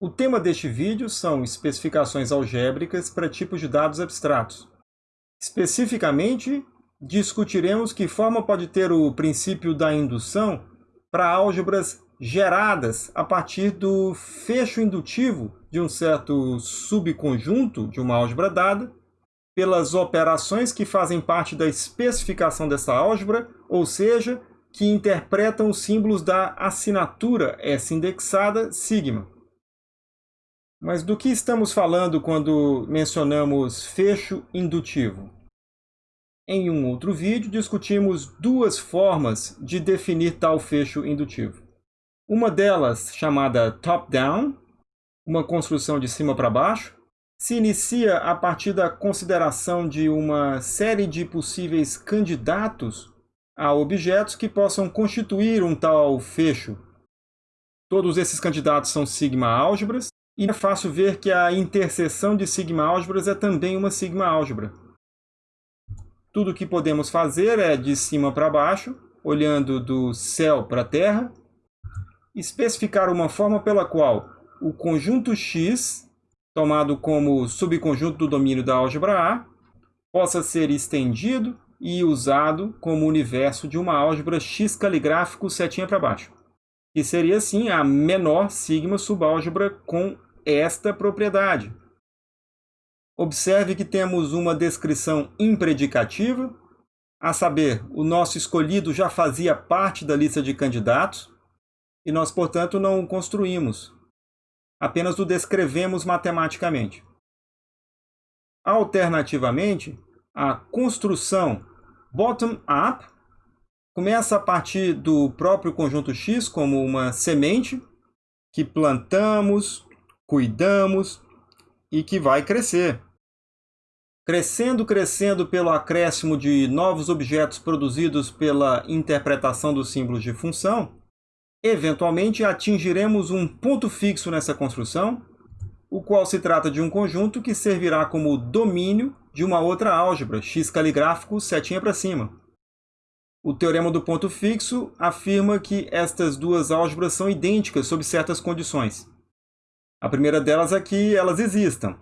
O tema deste vídeo são especificações algébricas para tipos de dados abstratos. Especificamente, discutiremos que forma pode ter o princípio da indução para álgebras geradas a partir do fecho indutivo de um certo subconjunto de uma álgebra dada, pelas operações que fazem parte da especificação dessa álgebra, ou seja, que interpretam os símbolos da assinatura S indexada sigma. Mas do que estamos falando quando mencionamos fecho indutivo? Em um outro vídeo, discutimos duas formas de definir tal fecho indutivo. Uma delas, chamada top-down, uma construção de cima para baixo, se inicia a partir da consideração de uma série de possíveis candidatos a objetos que possam constituir um tal fecho. Todos esses candidatos são sigma-álgebras, e é fácil ver que a interseção de sigma-álgebras é também uma sigma-álgebra. Tudo o que podemos fazer é, de cima para baixo, olhando do céu para a terra, especificar uma forma pela qual o conjunto X, tomado como subconjunto do domínio da álgebra A, possa ser estendido e usado como universo de uma álgebra X caligráfico setinha para baixo, que seria, assim, a menor sigma subálgebra com esta propriedade. Observe que temos uma descrição impredicativa, a saber, o nosso escolhido já fazia parte da lista de candidatos, e nós, portanto, não o construímos, apenas o descrevemos matematicamente. Alternativamente, a construção bottom-up começa a partir do próprio conjunto X como uma semente que plantamos, cuidamos e que vai crescer. Crescendo, crescendo pelo acréscimo de novos objetos produzidos pela interpretação dos símbolos de função, eventualmente atingiremos um ponto fixo nessa construção, o qual se trata de um conjunto que servirá como domínio de uma outra álgebra, x caligráfico setinha para cima. O teorema do ponto fixo afirma que estas duas álgebras são idênticas sob certas condições. A primeira delas é que elas existam.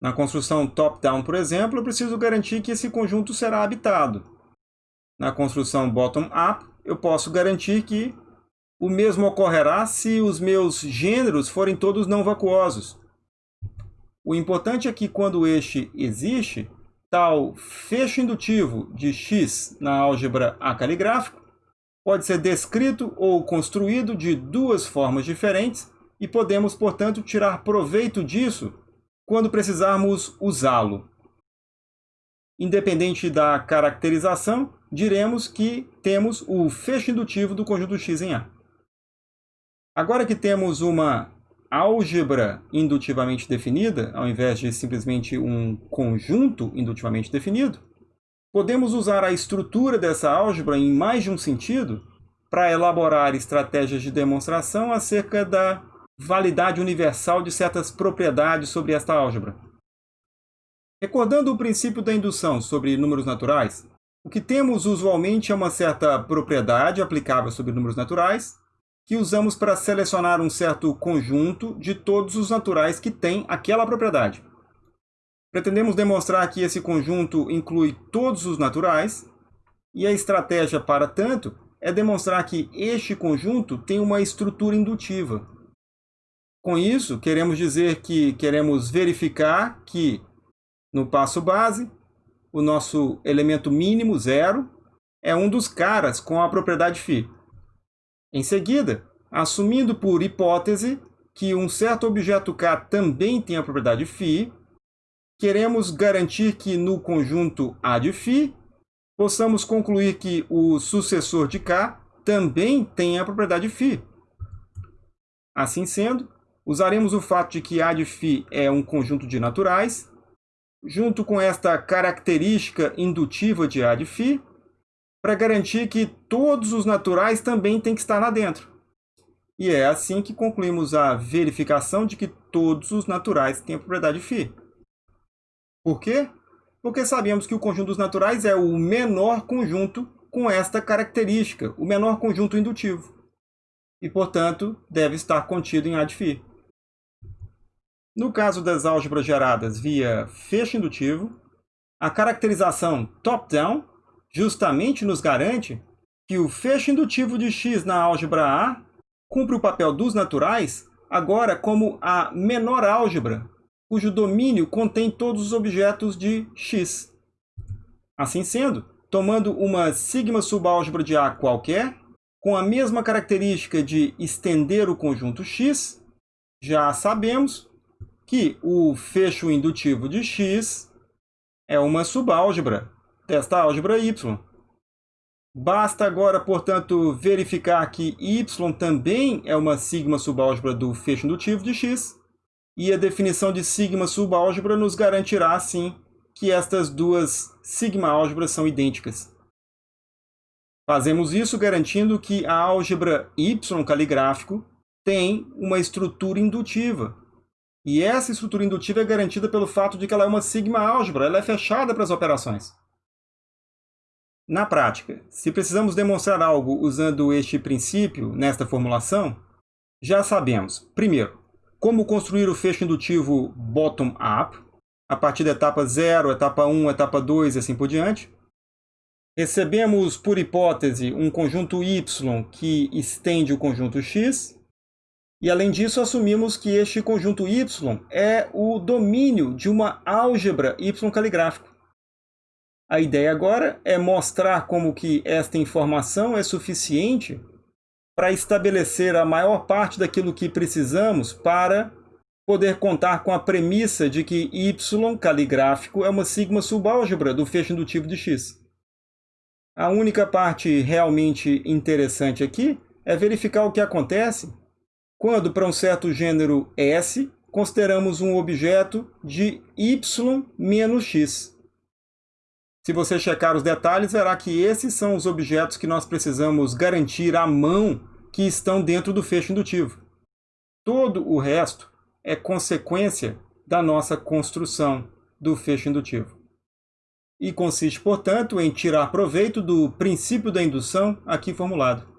Na construção top-down, por exemplo, eu preciso garantir que esse conjunto será habitado. Na construção bottom-up, eu posso garantir que o mesmo ocorrerá se os meus gêneros forem todos não vacuosos. O importante é que quando este existe, tal fecho indutivo de x na álgebra A pode ser descrito ou construído de duas formas diferentes e podemos, portanto, tirar proveito disso quando precisarmos usá-lo. Independente da caracterização, diremos que temos o fecho indutivo do conjunto X em A. Agora que temos uma álgebra indutivamente definida, ao invés de simplesmente um conjunto indutivamente definido, podemos usar a estrutura dessa álgebra em mais de um sentido para elaborar estratégias de demonstração acerca da validade universal de certas propriedades sobre esta álgebra. Recordando o princípio da indução sobre números naturais, o que temos usualmente é uma certa propriedade aplicável sobre números naturais, que usamos para selecionar um certo conjunto de todos os naturais que têm aquela propriedade. Pretendemos demonstrar que esse conjunto inclui todos os naturais, e a estratégia para tanto é demonstrar que este conjunto tem uma estrutura indutiva, com isso, queremos dizer que queremos verificar que, no passo base, o nosso elemento mínimo, zero, é um dos caras com a propriedade φ. Em seguida, assumindo por hipótese que um certo objeto K também tem a propriedade φ, queremos garantir que no conjunto A de φ, possamos concluir que o sucessor de K também tem a propriedade φ. Assim sendo, Usaremos o fato de que A de φ é um conjunto de naturais, junto com esta característica indutiva de A de φ, para garantir que todos os naturais também têm que estar lá dentro. E é assim que concluímos a verificação de que todos os naturais têm a propriedade φ. Por quê? Porque sabemos que o conjunto dos naturais é o menor conjunto com esta característica, o menor conjunto indutivo. E, portanto, deve estar contido em A de φ. No caso das álgebras geradas via fecho indutivo, a caracterização top-down justamente nos garante que o fecho indutivo de x na álgebra A cumpre o papel dos naturais agora como a menor álgebra, cujo domínio contém todos os objetos de x. Assim sendo, tomando uma sigma subálgebra de A qualquer, com a mesma característica de estender o conjunto x, já sabemos que o fecho indutivo de x é uma subálgebra desta álgebra y. Basta agora, portanto, verificar que y também é uma sigma subálgebra do fecho indutivo de x, e a definição de sigma subálgebra nos garantirá, assim, que estas duas sigma álgebras são idênticas. Fazemos isso garantindo que a álgebra y caligráfico tem uma estrutura indutiva, e essa estrutura indutiva é garantida pelo fato de que ela é uma sigma-álgebra, ela é fechada para as operações. Na prática, se precisamos demonstrar algo usando este princípio nesta formulação, já sabemos, primeiro, como construir o fecho indutivo bottom-up, a partir da etapa 0, etapa 1, etapa 2 e assim por diante. Recebemos, por hipótese, um conjunto y que estende o conjunto x, e além disso, assumimos que este conjunto Y é o domínio de uma álgebra Y caligráfico. A ideia agora é mostrar como que esta informação é suficiente para estabelecer a maior parte daquilo que precisamos para poder contar com a premissa de que Y caligráfico é uma sigma subálgebra do fecho indutivo de X. A única parte realmente interessante aqui é verificar o que acontece quando, para um certo gênero S, consideramos um objeto de y menos x. Se você checar os detalhes, verá que esses são os objetos que nós precisamos garantir à mão que estão dentro do fecho indutivo. Todo o resto é consequência da nossa construção do fecho indutivo. E consiste, portanto, em tirar proveito do princípio da indução aqui formulado.